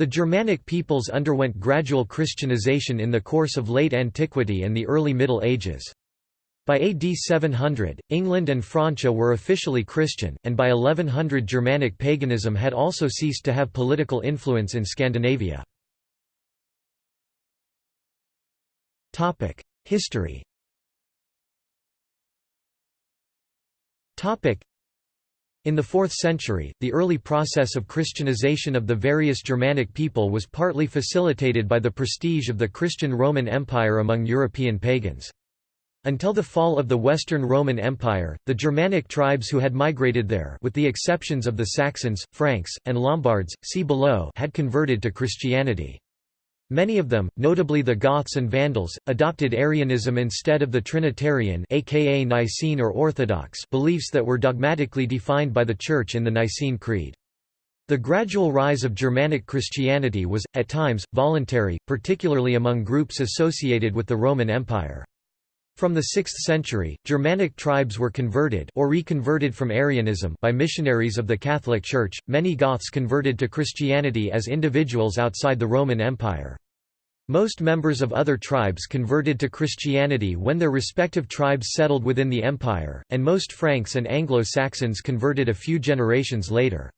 The Germanic peoples underwent gradual Christianization in the course of late antiquity and the early Middle Ages. By AD 700, England and Francia were officially Christian, and by 1100 Germanic paganism had also ceased to have political influence in Scandinavia. History in the 4th century, the early process of Christianization of the various Germanic people was partly facilitated by the prestige of the Christian Roman Empire among European pagans. Until the fall of the Western Roman Empire, the Germanic tribes who had migrated there with the exceptions of the Saxons, Franks, and Lombards, see below had converted to Christianity. Many of them, notably the Goths and Vandals, adopted Arianism instead of the Trinitarian aka Nicene or Orthodox beliefs that were dogmatically defined by the Church in the Nicene Creed. The gradual rise of Germanic Christianity was, at times, voluntary, particularly among groups associated with the Roman Empire. From the 6th century, Germanic tribes were converted or reconverted from Arianism by missionaries of the Catholic Church. Many Goths converted to Christianity as individuals outside the Roman Empire. Most members of other tribes converted to Christianity when their respective tribes settled within the empire, and most Franks and Anglo-Saxons converted a few generations later.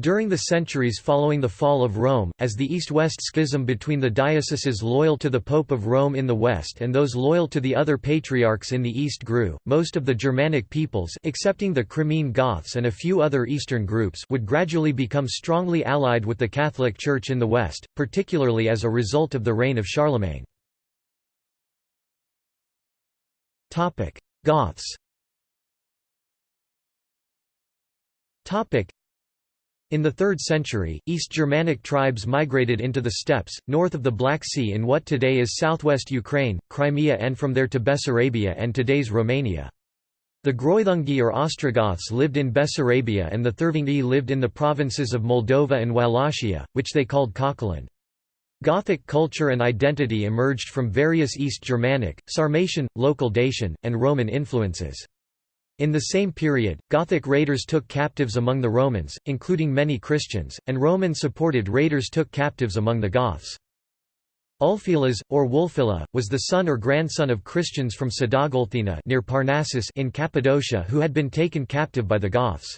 During the centuries following the fall of Rome, as the East-West schism between the dioceses loyal to the Pope of Rome in the west and those loyal to the other patriarchs in the east grew, most of the Germanic peoples excepting the Crimean Goths and a few other eastern groups would gradually become strongly allied with the Catholic Church in the west, particularly as a result of the reign of Charlemagne. Goths in the 3rd century, East Germanic tribes migrated into the steppes, north of the Black Sea in what today is southwest Ukraine, Crimea and from there to Bessarabia and today's Romania. The Greuthungi or Ostrogoths lived in Bessarabia and the Thervingi lived in the provinces of Moldova and Wallachia, which they called Caucaland. Gothic culture and identity emerged from various East Germanic, Sarmatian, local Dacian, and Roman influences. In the same period, Gothic raiders took captives among the Romans, including many Christians, and Roman-supported raiders took captives among the Goths. Ulfilas, or Wulfila, was the son or grandson of Christians from Sadagolthina near Parnassus in Cappadocia who had been taken captive by the Goths.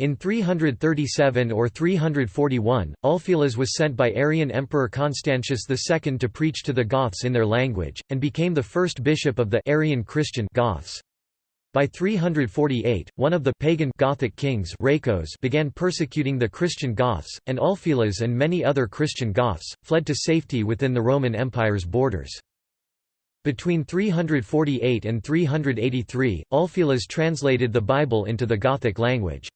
In 337 or 341, Ulfilas was sent by Arian Emperor Constantius II to preach to the Goths in their language, and became the first bishop of the Arian Christian Goths. By 348, one of the pagan Gothic kings began persecuting the Christian Goths, and Ulfilas and many other Christian Goths, fled to safety within the Roman Empire's borders. Between 348 and 383, Ulfilas translated the Bible into the Gothic language.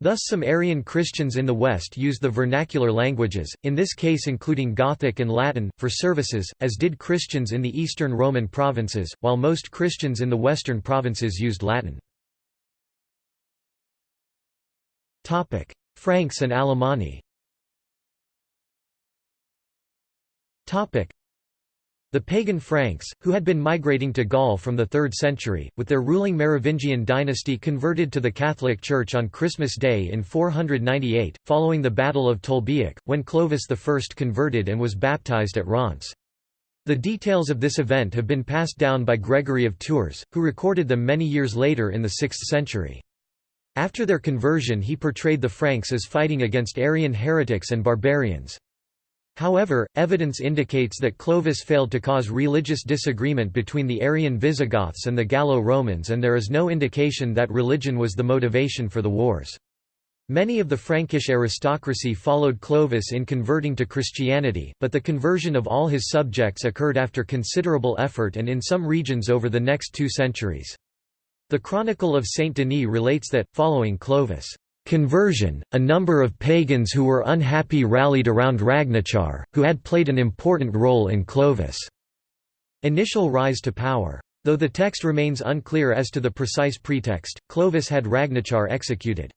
Thus some Arian Christians in the West used the vernacular languages, in this case including Gothic and Latin, for services, as did Christians in the Eastern Roman provinces, while most Christians in the Western provinces used Latin. Franks and Alemanni the pagan Franks, who had been migrating to Gaul from the 3rd century, with their ruling Merovingian dynasty converted to the Catholic Church on Christmas Day in 498, following the Battle of Tolbiac, when Clovis I converted and was baptized at Reims. The details of this event have been passed down by Gregory of Tours, who recorded them many years later in the 6th century. After their conversion he portrayed the Franks as fighting against Arian heretics and barbarians. However, evidence indicates that Clovis failed to cause religious disagreement between the Arian Visigoths and the Gallo-Romans and there is no indication that religion was the motivation for the wars. Many of the Frankish aristocracy followed Clovis in converting to Christianity, but the conversion of all his subjects occurred after considerable effort and in some regions over the next two centuries. The Chronicle of Saint Denis relates that, following Clovis' conversion, a number of pagans who were unhappy rallied around Ragnachar, who had played an important role in Clovis' initial rise to power. Though the text remains unclear as to the precise pretext, Clovis had Ragnachar executed.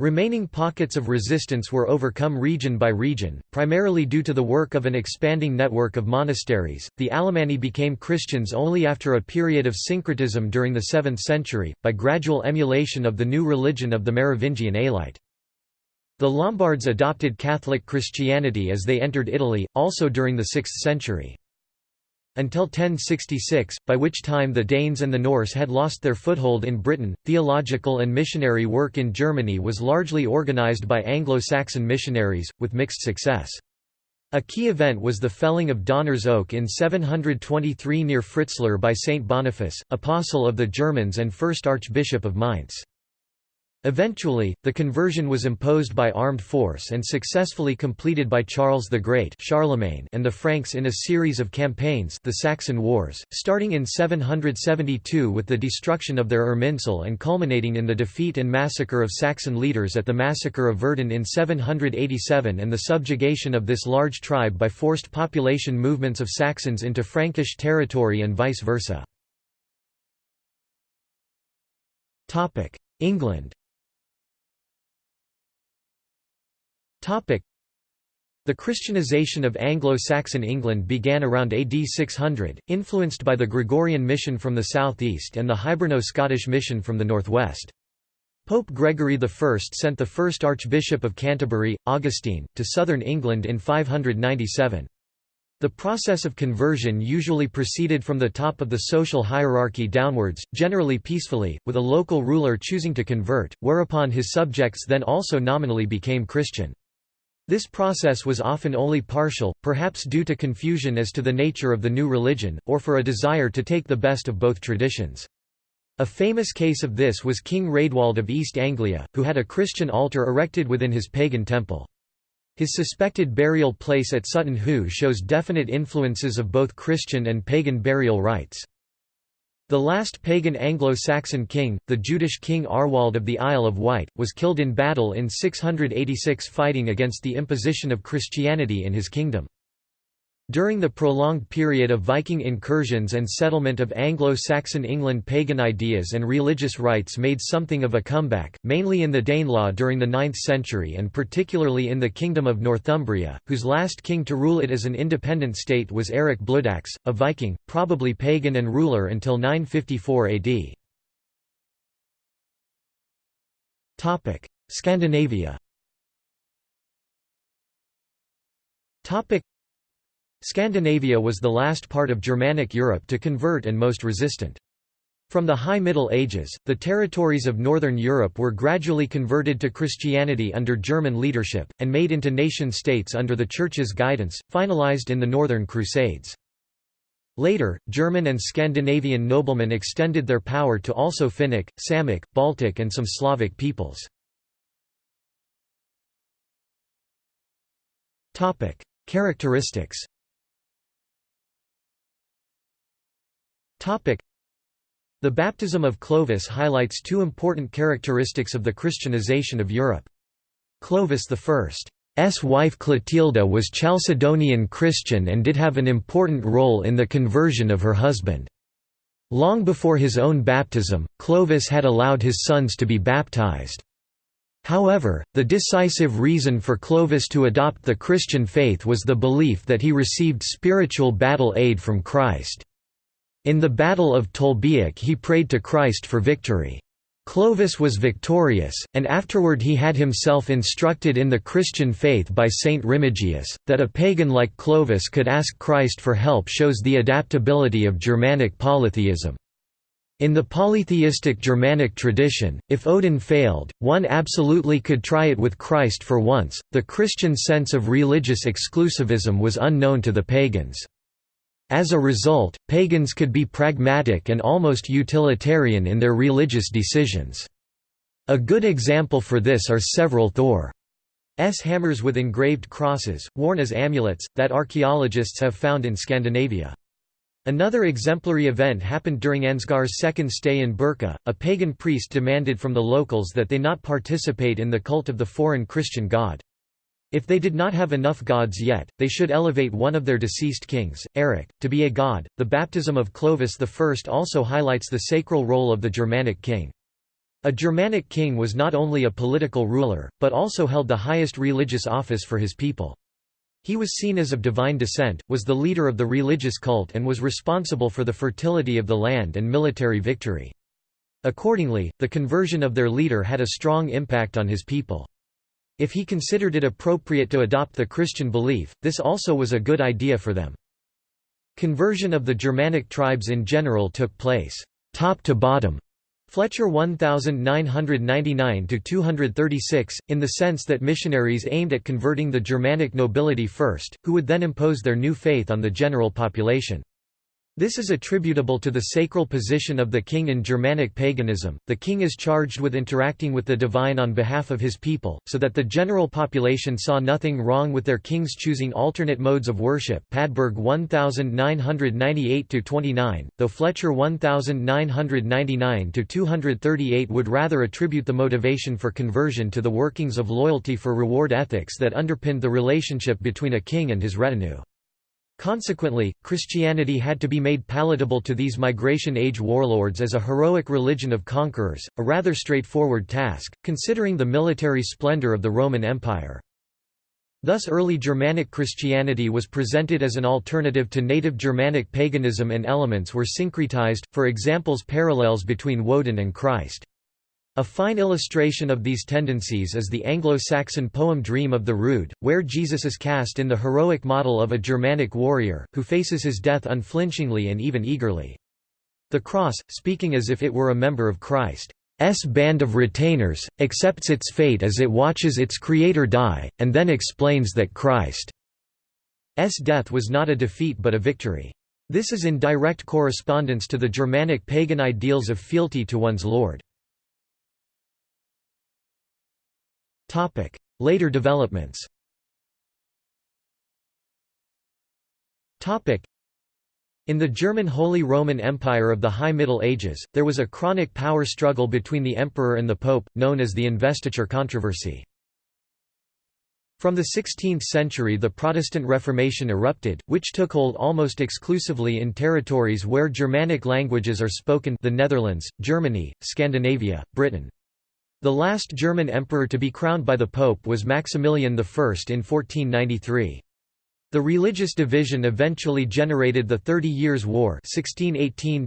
Remaining pockets of resistance were overcome region by region, primarily due to the work of an expanding network of monasteries. The Alemanni became Christians only after a period of syncretism during the 7th century, by gradual emulation of the new religion of the Merovingian Alite. The Lombards adopted Catholic Christianity as they entered Italy, also during the 6th century. Until 1066, by which time the Danes and the Norse had lost their foothold in Britain, theological and missionary work in Germany was largely organized by Anglo-Saxon missionaries, with mixed success. A key event was the felling of Donner's Oak in 723 near Fritzlar by Saint Boniface, apostle of the Germans and first Archbishop of Mainz. Eventually, the conversion was imposed by armed force and successfully completed by Charles the Great Charlemagne and the Franks in a series of campaigns the Saxon Wars, starting in 772 with the destruction of their Irminsul and culminating in the defeat and massacre of Saxon leaders at the Massacre of Verden in 787 and the subjugation of this large tribe by forced population movements of Saxons into Frankish territory and vice versa. England The Christianization of Anglo-Saxon England began around AD 600, influenced by the Gregorian mission from the southeast and the Hiberno-Scottish mission from the northwest. Pope Gregory I sent the first Archbishop of Canterbury, Augustine, to southern England in 597. The process of conversion usually proceeded from the top of the social hierarchy downwards, generally peacefully, with a local ruler choosing to convert, whereupon his subjects then also nominally became Christian. This process was often only partial, perhaps due to confusion as to the nature of the new religion, or for a desire to take the best of both traditions. A famous case of this was King Raedwald of East Anglia, who had a Christian altar erected within his pagan temple. His suspected burial place at Sutton Hoo shows definite influences of both Christian and pagan burial rites. The last pagan Anglo-Saxon king, the Jutish king Arwald of the Isle of Wight, was killed in battle in 686 fighting against the imposition of Christianity in his kingdom. During the prolonged period of Viking incursions and settlement of Anglo-Saxon England pagan ideas and religious rites made something of a comeback, mainly in the Danelaw during the 9th century and particularly in the Kingdom of Northumbria, whose last king to rule it as an independent state was Eric Bloodaxe, a Viking, probably pagan and ruler until 954 AD. Scandinavia Scandinavia was the last part of Germanic Europe to convert and most resistant. From the High Middle Ages, the territories of Northern Europe were gradually converted to Christianity under German leadership, and made into nation-states under the Church's guidance, finalized in the Northern Crusades. Later, German and Scandinavian noblemen extended their power to also Finnic, Samic, Baltic and some Slavic peoples. Characteristics The baptism of Clovis highlights two important characteristics of the Christianization of Europe. Clovis I's wife Clotilda was Chalcedonian Christian and did have an important role in the conversion of her husband. Long before his own baptism, Clovis had allowed his sons to be baptized. However, the decisive reason for Clovis to adopt the Christian faith was the belief that he received spiritual battle aid from Christ. In the Battle of Tolbiac he prayed to Christ for victory. Clovis was victorious, and afterward he had himself instructed in the Christian faith by Saint Remigius, that a pagan like Clovis could ask Christ for help shows the adaptability of Germanic polytheism. In the polytheistic Germanic tradition, if Odin failed, one absolutely could try it with Christ for once. The Christian sense of religious exclusivism was unknown to the pagans. As a result, pagans could be pragmatic and almost utilitarian in their religious decisions. A good example for this are several Thor's hammers with engraved crosses, worn as amulets, that archaeologists have found in Scandinavia. Another exemplary event happened during Ansgar's second stay in Birka. A pagan priest demanded from the locals that they not participate in the cult of the foreign Christian god. If they did not have enough gods yet, they should elevate one of their deceased kings, Eric, to be a god. The baptism of Clovis I also highlights the sacral role of the Germanic king. A Germanic king was not only a political ruler, but also held the highest religious office for his people. He was seen as of divine descent, was the leader of the religious cult and was responsible for the fertility of the land and military victory. Accordingly, the conversion of their leader had a strong impact on his people. If he considered it appropriate to adopt the Christian belief, this also was a good idea for them. Conversion of the Germanic tribes in general took place, top to bottom, Fletcher 1999–236, in the sense that missionaries aimed at converting the Germanic nobility first, who would then impose their new faith on the general population. This is attributable to the sacral position of the king in Germanic paganism. The king is charged with interacting with the divine on behalf of his people, so that the general population saw nothing wrong with their kings choosing alternate modes of worship. Padberg 1998-29, though Fletcher 1999-238 would rather attribute the motivation for conversion to the workings of loyalty for reward ethics that underpinned the relationship between a king and his retinue. Consequently, Christianity had to be made palatable to these migration-age warlords as a heroic religion of conquerors, a rather straightforward task, considering the military splendor of the Roman Empire. Thus early Germanic Christianity was presented as an alternative to native Germanic paganism and elements were syncretized, for examples parallels between Woden and Christ. A fine illustration of these tendencies is the Anglo-Saxon poem Dream of the Rood, where Jesus is cast in the heroic model of a Germanic warrior, who faces his death unflinchingly and even eagerly. The cross, speaking as if it were a member of Christ's band of retainers, accepts its fate as it watches its creator die, and then explains that Christ's death was not a defeat but a victory. This is in direct correspondence to the Germanic pagan ideals of fealty to one's lord. Topic: Later developments. Topic: In the German Holy Roman Empire of the High Middle Ages, there was a chronic power struggle between the emperor and the pope, known as the investiture controversy. From the 16th century the Protestant Reformation erupted, which took hold almost exclusively in territories where Germanic languages are spoken the Netherlands, Germany, Scandinavia, Britain. The last German emperor to be crowned by the Pope was Maximilian I in 1493. The religious division eventually generated the Thirty Years' War 1618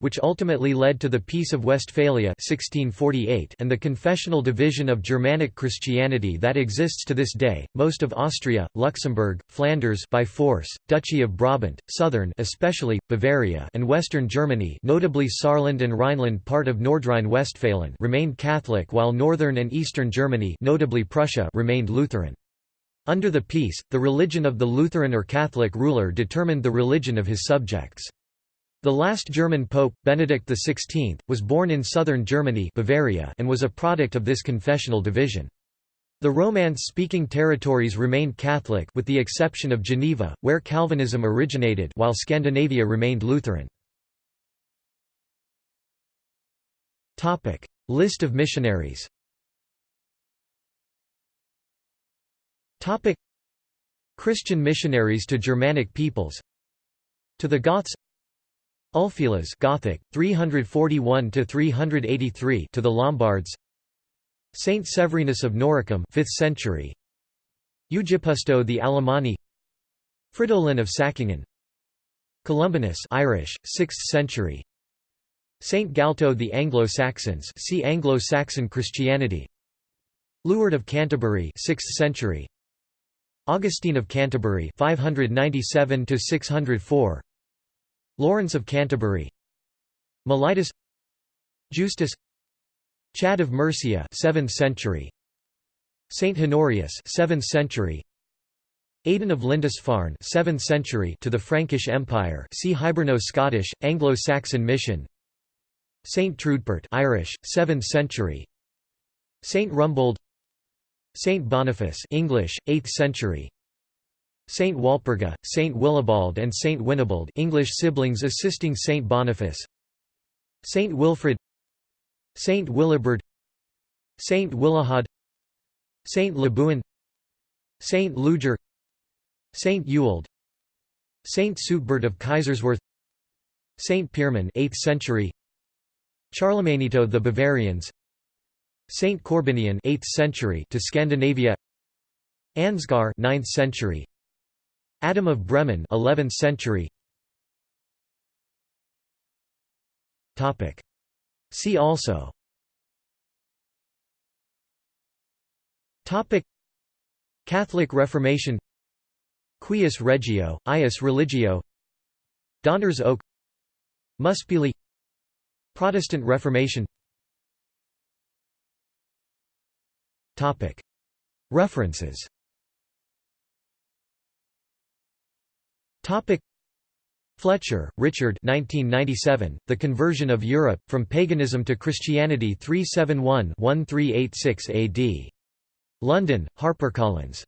which ultimately led to the Peace of Westphalia 1648 and the confessional division of Germanic Christianity that exists to this day. Most of Austria, Luxembourg, Flanders by force, Duchy of Brabant, southern especially, Bavaria and western Germany notably Saarland and Rhineland part of Nordrhein-Westfalen remained Catholic while northern and eastern Germany notably Prussia remained Lutheran. Under the peace, the religion of the Lutheran or Catholic ruler determined the religion of his subjects. The last German pope, Benedict XVI, was born in southern Germany Bavaria and was a product of this confessional division. The Romance-speaking territories remained Catholic with the exception of Geneva, where Calvinism originated while Scandinavia remained Lutheran. List of missionaries Topic. Christian missionaries to Germanic peoples. To the Goths. Ulfilas Gothic 341 to 383 to the Lombards. Saint Severinus of Noricum 5th century. Eugippius to the Alemanni. Fridolin of Sackingen Columbanus Irish 6th century. Saint Gall to the Anglo-Saxons see Anglo-Saxon Christianity. Liudhard of Canterbury 6th century Augustine of Canterbury 597 to 604 Lawrence of Canterbury. Mellitus Justus. Chad of Mercia 7th century. Saint Honorius 7th century. Aidan of Lindisfarne 7th century to the Frankish Empire see Hiberno-Scottish Anglo-Saxon mission. Saint Trudpert Irish 7th century. Saint Rumbold Saint Boniface English, 8th century. Saint Walpurga, Saint Willibald and Saint Winibald English siblings assisting Saint Boniface. Saint Wilfrid. Saint Willibrord Saint Willehad Saint Lebuin. Saint Ludger. Saint Ewald. Saint Suitbert of Kaiserswerth. Saint Pirmin 8th century. Charlemagne to the Bavarians Saint Corbinian 8th century to Scandinavia. Ansgar 9th century. Adam of Bremen 11th century. Topic. See also. Topic. Catholic Reformation. Cuius Regio, Eius Religio. Donner's Oak. Muspilli. Protestant Reformation References Fletcher, Richard 1997, The Conversion of Europe, From Paganism to Christianity 371-1386 AD. London, HarperCollins.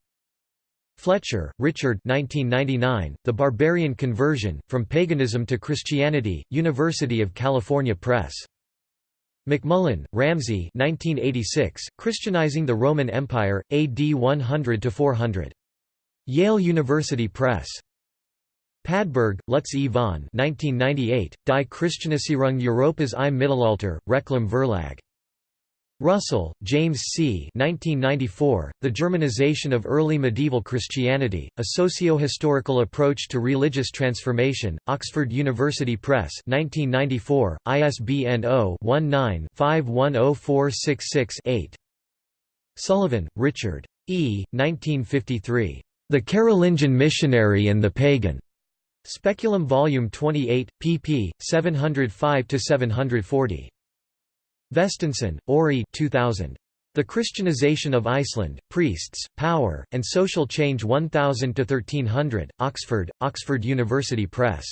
Fletcher, Richard 1999, The Barbarian Conversion, From Paganism to Christianity, University of California Press. MacMullen, Ramsay 1986, Christianizing the Roman Empire, AD 100–400. Yale University Press. Padberg, Lutz E. von 1998, Die Christianisierung Europas im Mittelalter, Reclam Verlag. Russell, James C. 1994, the Germanization of Early Medieval Christianity, A Socio-Historical Approach to Religious Transformation, Oxford University Press 1994, ISBN 0-19-510466-8. Sullivan, Richard. E. 1953. The Carolingian Missionary and the Pagan. Speculum Volume 28, pp. 705–740. Vésteinsson, Orri 2000. The Christianization of Iceland, Priests, Power, and Social Change 1000–1300, Oxford, Oxford University Press.